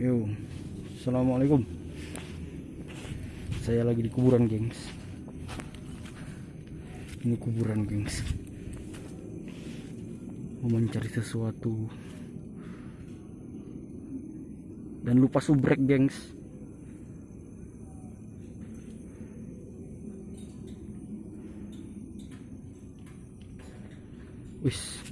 Yo, assalamualaikum. Saya lagi di kuburan, gengs. Ini kuburan, gengs. Mau mencari sesuatu. Dan lupa subrek, gengs. Wis,